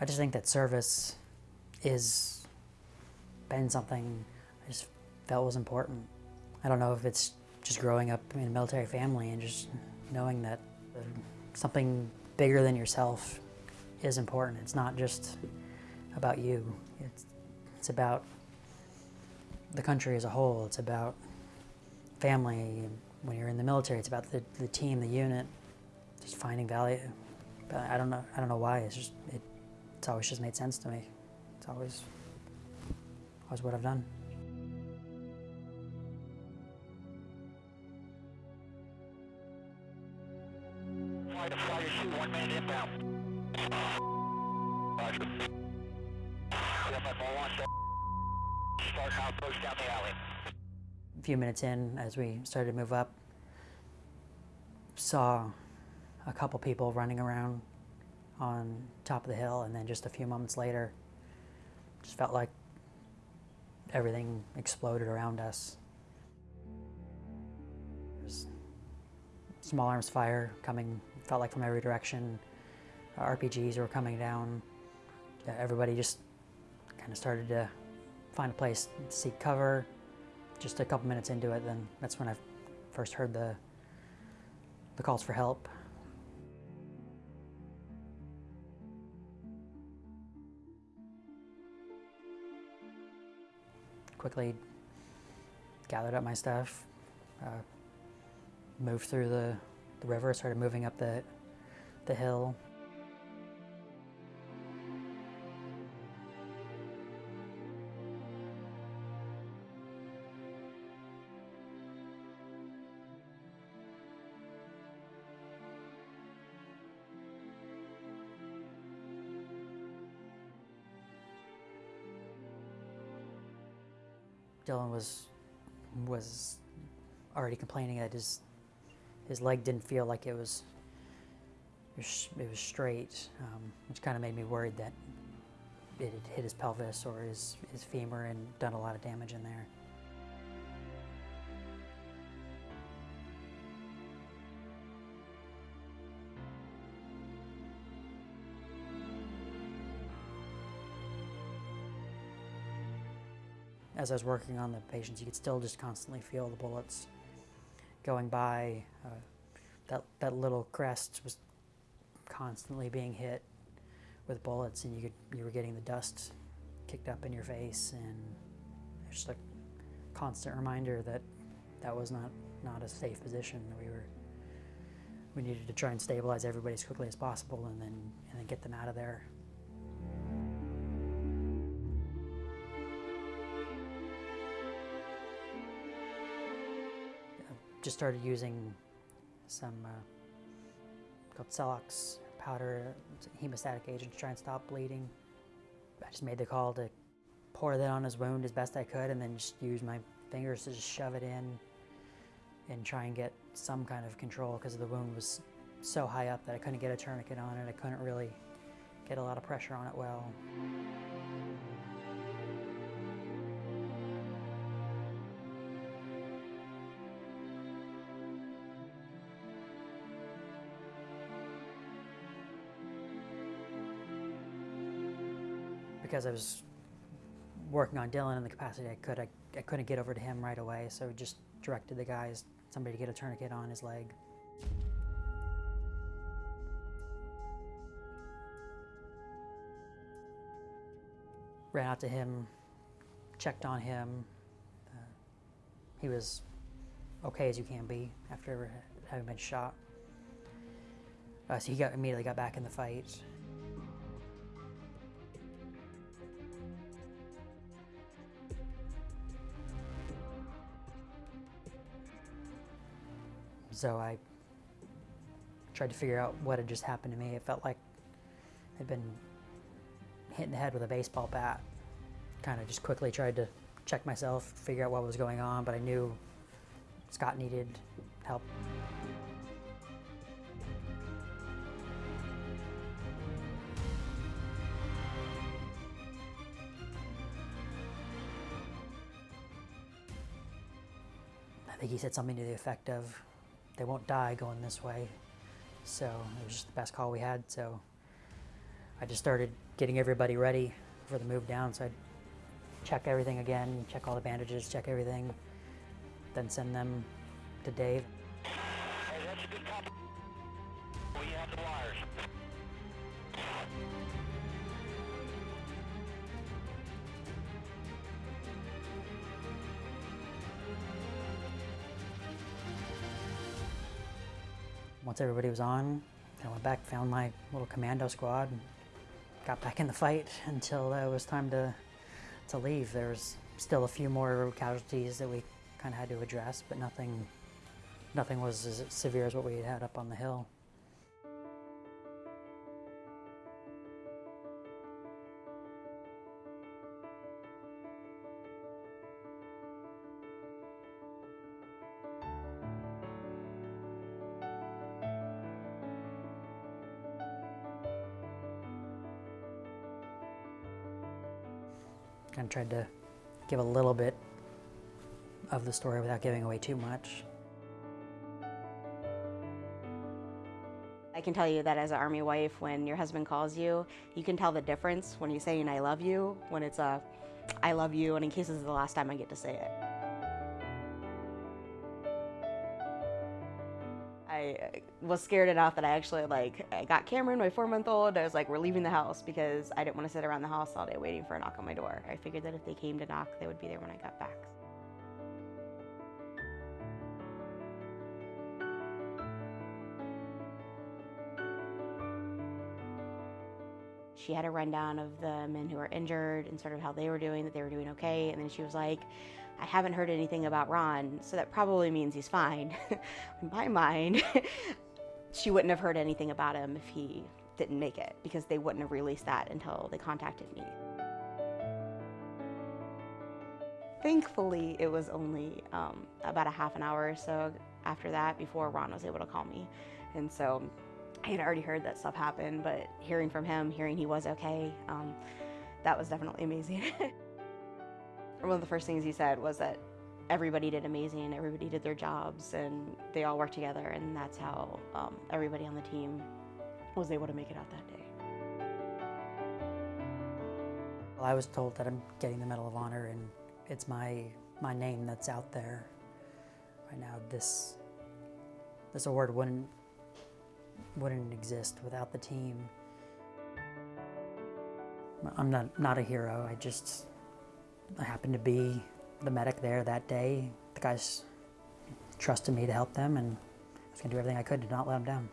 I just think that service is been something I just felt was important. I don't know if it's just growing up in a military family and just knowing that something bigger than yourself is important. It's not just about you. It's, it's about the country as a whole. It's about family. When you're in the military, it's about the, the team, the unit, just finding value. But I don't know. I don't know why. It's just it, it's always just made sense to me. It's always always what I've done. Flight of Flyer 2, one minute inbound. Roger. Yep, I'm all on. Start now, approach down the alley. A few minutes in, as we started to move up, saw a couple people running around on top of the hill, and then just a few moments later, just felt like everything exploded around us. Small arms fire coming, felt like from every direction. RPGs were coming down. Everybody just kind of started to find a place to seek cover. Just a couple minutes into it, then that's when I first heard the the calls for help. Quickly gathered up my stuff, uh, moved through the, the river, started moving up the, the hill. Dylan was was already complaining that his his leg didn't feel like it was it was, straight, um, which kind of made me worried that it had hit his pelvis or his, his femur and done a lot of damage in there. As I was working on the patients, you could still just constantly feel the bullets going by. Uh, that, that little crest was constantly being hit with bullets, and you, could, you were getting the dust kicked up in your face, and it's just a constant reminder that that was not, not a safe position. We were we needed to try and stabilize everybody as quickly as possible, and then and then get them out of there. Just started using some uh, called Celox powder, hemostatic agent to try and stop bleeding. I just made the call to pour that on his wound as best I could and then just use my fingers to just shove it in and try and get some kind of control because the wound was so high up that I couldn't get a tourniquet on it. I couldn't really get a lot of pressure on it well. Because I was working on Dylan in the capacity I could, I, I couldn't get over to him right away, so just directed the guys, somebody to get a tourniquet on his leg. Ran out to him, checked on him. Uh, he was okay as you can be after having been shot. Uh, so he got, immediately got back in the fight. So I tried to figure out what had just happened to me. It felt like I'd been hit in the head with a baseball bat. Kind of just quickly tried to check myself, figure out what was going on, but I knew Scott needed help. I think he said something to the effect of, they won't die going this way. So it was just the best call we had. So I just started getting everybody ready for the move down. So I'd check everything again, check all the bandages, check everything, then send them to Dave. Once everybody was on, I went back, found my little commando squad, got back in the fight until uh, it was time to to leave. There was still a few more casualties that we kind of had to address, but nothing nothing was as severe as what we had up on the hill. Kind of tried to give a little bit of the story without giving away too much. I can tell you that as an army wife, when your husband calls you, you can tell the difference when he's saying "I love you," when it's a "I love you," and in case this is the last time I get to say it. I was scared enough that I actually like I got Cameron, my four-month-old. I was like, "We're leaving the house" because I didn't want to sit around the house all day waiting for a knock on my door. I figured that if they came to knock, they would be there when I got back. She had a rundown of the men who were injured and sort of how they were doing, that they were doing okay. And then she was like, I haven't heard anything about Ron, so that probably means he's fine. In my mind, she wouldn't have heard anything about him if he didn't make it because they wouldn't have released that until they contacted me. Thankfully, it was only um, about a half an hour or so after that before Ron was able to call me. And so I had already heard that stuff happened, but hearing from him, hearing he was okay, um, that was definitely amazing. One of the first things he said was that everybody did amazing, everybody did their jobs, and they all worked together, and that's how um, everybody on the team was able to make it out that day. Well, I was told that I'm getting the Medal of Honor, and it's my my name that's out there right now. This this award wouldn't wouldn't exist without the team. I'm not not a hero. I just I happened to be the medic there that day. The guys trusted me to help them, and I was gonna do everything I could to not let them down.